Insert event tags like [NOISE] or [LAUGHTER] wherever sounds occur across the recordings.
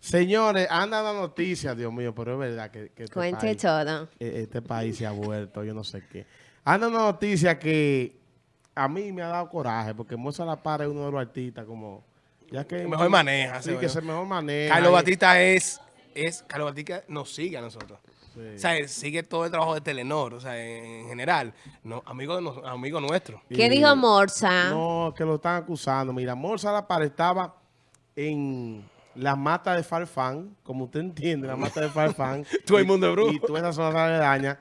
Señores, anda la noticia, Dios mío, pero es verdad que, que este, Cuente país, todo. eh, este país se ha vuelto, yo no sé qué. Anda una noticia que a mí me ha dado coraje, porque Moza La Para es uno de los artistas como... Ya que mejor maneja, Sí, se que se mejor maneja. Carlos y- Batista es, es, Carlos Batista nos sigue a nosotros. Sí. O sea, sigue todo el trabajo de Telenor, o sea, en, en general, no, amigo, de nos- amigo nuestro. ¿Qué Y- dijo Morsa? No, que lo están acusando. Mira, Morza La Para estaba en la mata de Farfán, como usted entiende, la mata de Farfán. [LAUGHS] Todo el Y- mundo es brujo. Y toda esa zona aledaña.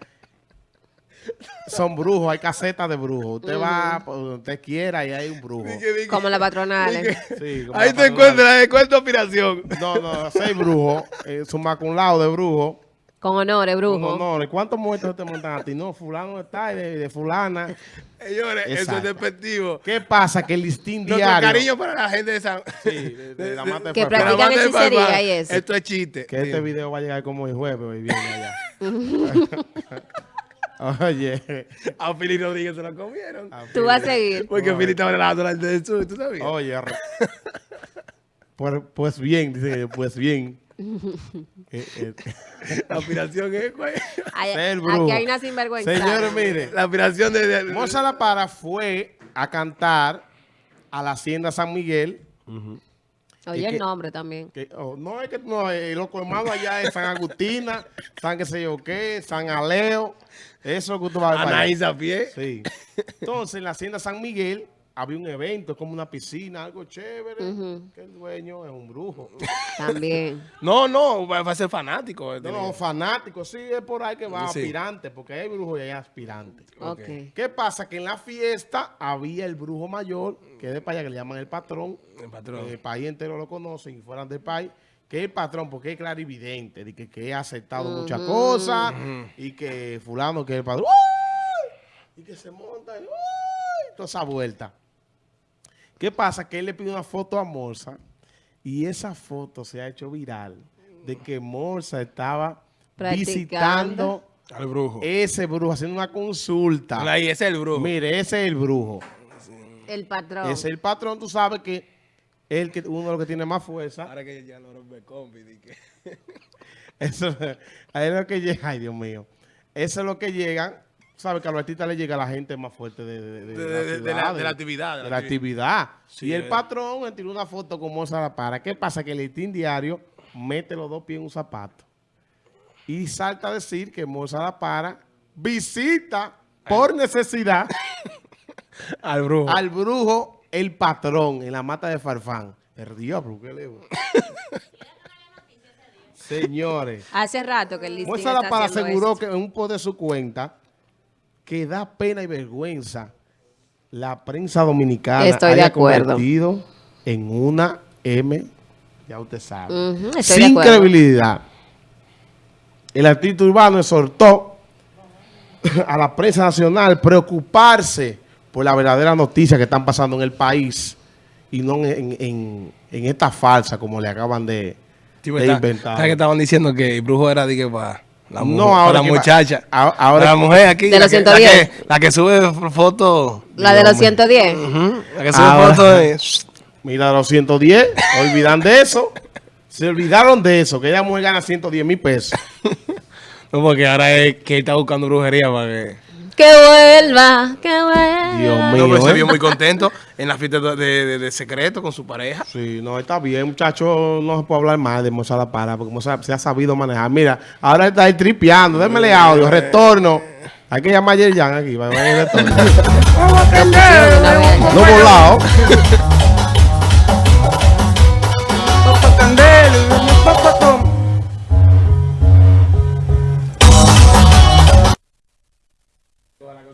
Son brujos, hay casetas de brujos. Usted va por donde usted quiera y hay un brujo. Como la patronal. Sí, como Ahí la te encuentras de cuenta aspiración. No, no, seis brujos. Eh, suma con lado de brujo. Con honores, brujo. No, no, ¿cuántos muertos te montan a ti? No, fulano está y de, de fulana. Señores, eso es despectivo. ¿Qué pasa? Que el listín Nuestro diario... cariño para la gente de San... Sí, de, de [LAUGHS] la mata de Que la practican de hechicería y eso. Esto es chiste. Que este video va a llegar como el jueves y viene allá. [LAUGHS] Oye, A Fili Rodríguez se lo comieron. Tú vas a seguir. Porque Fili estaba relajando delante del sur, ¿tú sabías? oye. [LAUGHS] Pues, pues bien, dice que pues bien. Eh, eh, [LAUGHS] La aspiración es, güey. Ay, [LAUGHS] ser brujo. aquí hay una sinvergüenza. Señores, mire, La aspiración de... de- Moza La Para fue a cantar a la Hacienda San Miguel. Oye, que- el nombre también. que- oh, no, es que no, eh, los colmados allá es San Agustina, [LAUGHS] San qué sé yo qué, San Aleo. Eso que usted va a ver. pie. Sí. Entonces, en la hacienda San Miguel había un evento, como una piscina, algo chévere, que el dueño es un brujo. También. [LAUGHS] No, no, va a ser fanático. No, no, fanático, sí, es por ahí que va, Sí. aspirante, porque hay brujos y hay aspirantes. Ok. ¿Qué pasa? Que en la fiesta había el brujo mayor, que es de para allá, que le llaman el patrón. El patrón. El país entero lo conocen y fueran del país. Que es el patrón, porque es clarividente, de que, que ha aceptado muchas cosas y que fulano que es el patrón. ¡Uy! Y que se monta y ¡uy! toda esa vuelta. ¿Qué pasa? Que él le pide una foto a Morsa y esa foto se ha hecho viral de que Morsa estaba visitando Al brujo. ese brujo, haciendo una consulta. Ahí, ese es el brujo. Mire, ese es el brujo. El patrón. Ese es el patrón, tú sabes que es el que, uno de los que tiene más fuerza. Ahora que ya lo rompe compi, di que... [LAUGHS] Eso, ahí es lo que llega, ay Dios mío. Eso es lo que llegan. Sabes que a los artistas le llega la gente más fuerte de, de, de, De- la, de- de ciudad, la- de la actividad, De la la actividad. Sí, y el eh. patrón le tiró una foto con Moza La Para. ¿Qué pasa? Que el listín diario mete los dos pies en un zapato. Y salta a decir que Moza La Para visita por necesidad [LAUGHS] Al brujo. al brujo el patrón en la mata de Farfán. El diablo, ¿qué le [LAUGHS] Señores. Hace rato que el listín Moza Para aseguró esto. que en un post de su cuenta que da pena y vergüenza la prensa dominicana Estoy de haya acuerdo. convertido en una M, ya usted sabe, estoy de sin credibilidad. El artista urbano exhortó a la prensa nacional preocuparse por la verdadera noticia que están pasando en el país y no en, en- en esta falsa como le acaban de, de está- inventar. ¿Sabes que estaban diciendo que el brujo era de que para la, mujer, No, ahora la va- muchacha? a- ahora la mujer aquí. De la los que- la 110. que- La que sube fotos. La de los 110. La que sube Ahora- fotos de... Mira, los 110, [LAUGHS] olvidan de eso. Se olvidaron de eso, que ella mujer gana 110 mil pesos. [LAUGHS] No, porque ahora es que él está buscando brujería para que... Que vuelva, que vuelva. Dios No, mío, pero se ¿eh? vio muy contento en la fiesta de, de- de secreto con su pareja. Sí, no, está bien, muchachos, no se puede hablar mal de Moza La Para, porque Moza se ha sabido manejar. Mira, ahora está ahí tripeando, démele audio, retorno. Hay que llamar a Yerjan aquí, va a venir el retorno. [LAUGHS] No volado. [LAUGHS]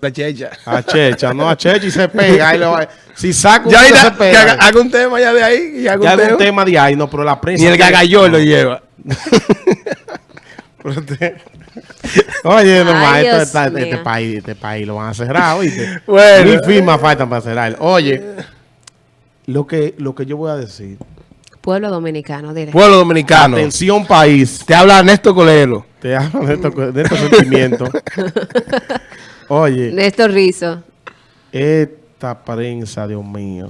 La checha. A Checha, no a Checha y se pega. le va- Si saca un Ya se pega. haga, haga un tema ya de ahí. Y haga Ya un tema. tema de ahí, no, pero la prensa. Ni el gagallón lo lleva. [LAUGHS] Oye, no Ay, más, esto está- este, país, este país lo van a cerrar, ¿oíste? [LAUGHS] Bueno. Mil firmas faltan para cerrar. Oye, lo que, lo que yo voy a decir. Pueblo dominicano, dile. Pueblo dominicano. Atención, país. Te habla Ernesto Colero. Te hablo de estos, de estos sentimientos. [LAUGHS] Oye, Néstor Rizzo. esta prensa, Dios mío,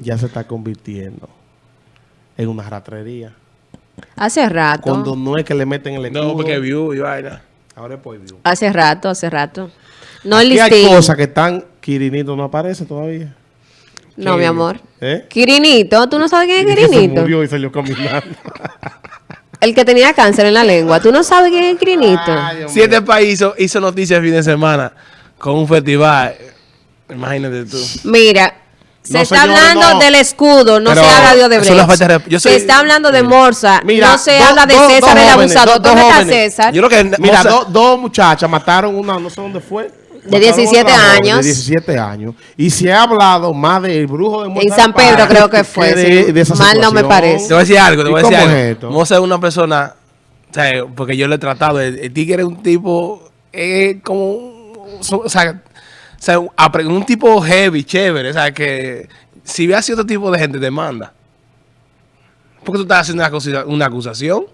ya se está convirtiendo en una ratrería. Hace rato. Cuando no es que le meten el escudo. No, porque view y vaina. Ahora es por view. Hace rato, hace rato. No Aquí hay cosas que están... Quirinito no aparece todavía. No, mi amor. ¿Eh? Quirinito, ¿tú no sabes quién es que se Quirinito? murió y salió caminando. [LAUGHS] El que tenía cáncer en la lengua. ¿Tú no sabes quién es Quirinito? Ay, Dios Si este país hizo, hizo noticias el fin de semana con un festival, imagínate tú. Mira, se No, está hablando no. del escudo, no Pero se habla de Odebrecht. la falta de rep- yo soy- se está hablando de Morsa, Mira, no se habla de César dos el jóvenes, abusador. ¿Dónde está. César? Yo creo que Mira, do- dos muchachas mataron una, no sé dónde fue. De Mataron 17 otra joven años. De 17 años. Y se ha hablado más del brujo de En Mozart San Pedro creo que fue, sí. de Mal no me parece. Te voy a decir algo, te ¿Y voy a decir cómo algo. es esto? Moza es una persona, o sea, porque yo lo he tratado, el, el tigre es un tipo, eh, como, o sea, o sea, apre- un tipo heavy, chévere, o sea, que si ve así otro tipo de gente, te manda. Porque tú estás haciendo una acusación.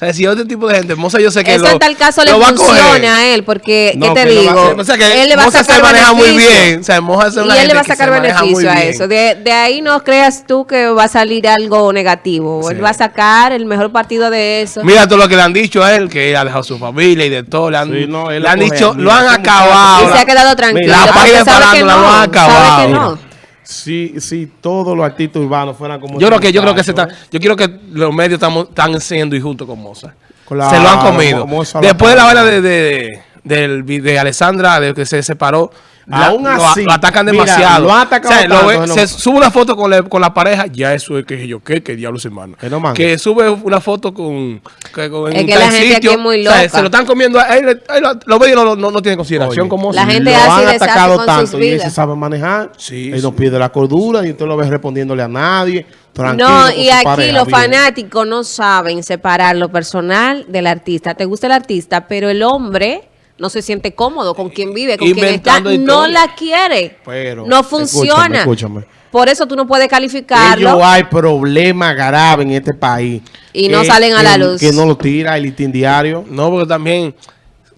O sea, si otro tipo de gente, Moza yo sé que Eso lo, en tal caso le funciona a él, porque, No, ¿qué te va digo? O sea, que él le va a sacar se maneja muy beneficio. bien. O sea, Moza es una Y él le va a sacar beneficio a eso. De, de ahí no creas tú que va a salir algo negativo. Sí. Él va a sacar el mejor partido de eso. Mira todo lo que le han dicho a él, que él ha dejado su familia y de todo. Le han, Sí, no, él le han lo coge, dicho, mira, lo han acabado. y se ha quedado tranquilo. La porque página de sabe que farándula no, lo ha sabe acabado. Si, si todos los artistas urbanos fueran como Yo creo que yo creo que se está, yo quiero que los medios estamos, están siendo injustos con Moza. Claro, se lo han comido. Después de la vaina de, de, vi- de Alessandra, de que se separó, la- Aún lo, así, lo atacan mira, demasiado. lo han atacado O sea, lo tanto, ve- que no- se sube una foto con la, con la pareja, ya eso es que yo qué, que diablos hermano. Que no mande. que sube una foto con, que, con- Es que la gente aquí es muy o sea, loca. se lo están comiendo. a él, él- los medios no, no, no tienen consideración Oye, Moza. La gente lo han y atacado con tanto sus y él se sabe manejar. Sí, él no pierde la cordura y usted lo ve respondiéndole a nadie. Tranquilo No, y aquí pareja, los bien. fanáticos no saben separar lo personal del artista. Te gusta el artista, pero el hombre no se siente cómodo con quien vive, con quien está. No la quiere. Pero, no funciona. escúchame. Por eso tú no puedes Ellos calificarlo. hay problemas graves en este país. Y no salen a la que- luz. Que no lo tira el listín diario. No, porque también,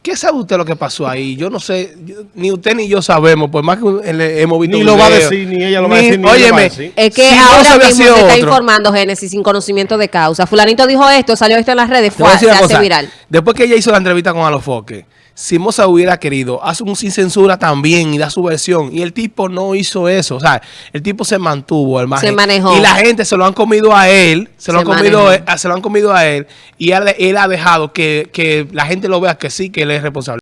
¿qué sabe usted lo que pasó ahí? Yo no sé, yo- ni usted ni yo sabemos, por más que le- hemos visto Ni lo va a decir, ni ella lo va a decir, ni él lo va a óyeme, decir. Es que si no ahora se hubiera mismo se está otro- informando Génesis sin conocimiento de causa. Fulanito dijo esto, salió esto en las redes, fue, se hace cosa. viral. Después que ella hizo la entrevista con Alofoque, si Moza hubiera querido, hace un sin censura también y da su versión. Y el tipo no hizo eso. O sea, el tipo se mantuvo, el Se manejó. Y la gente se lo han comido a él, se lo, han comido, a- se lo han comido a él. Y él, él ha dejado que, que la gente lo vea que sí, que él es responsable.